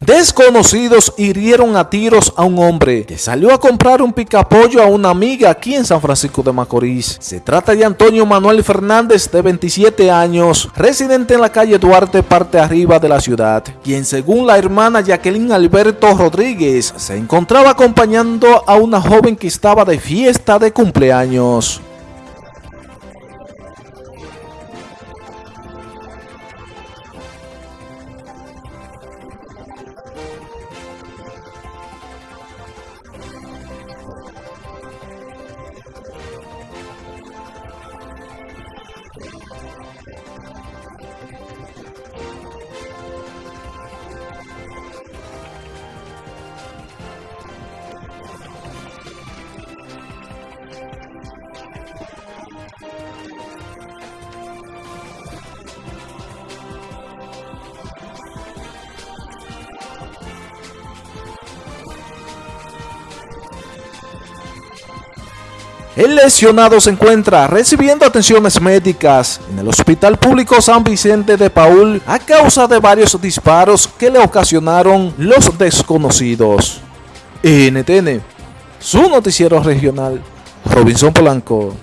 Desconocidos hirieron a tiros a un hombre que salió a comprar un picapollo a una amiga aquí en San Francisco de Macorís. Se trata de Antonio Manuel Fernández de 27 años, residente en la calle Duarte, parte arriba de la ciudad, quien según la hermana Jacqueline Alberto Rodríguez se encontraba acompañando a una joven que estaba de fiesta de cumpleaños. El lesionado se encuentra recibiendo atenciones médicas en el Hospital Público San Vicente de Paul a causa de varios disparos que le ocasionaron los desconocidos. NTN, su noticiero regional, Robinson Polanco.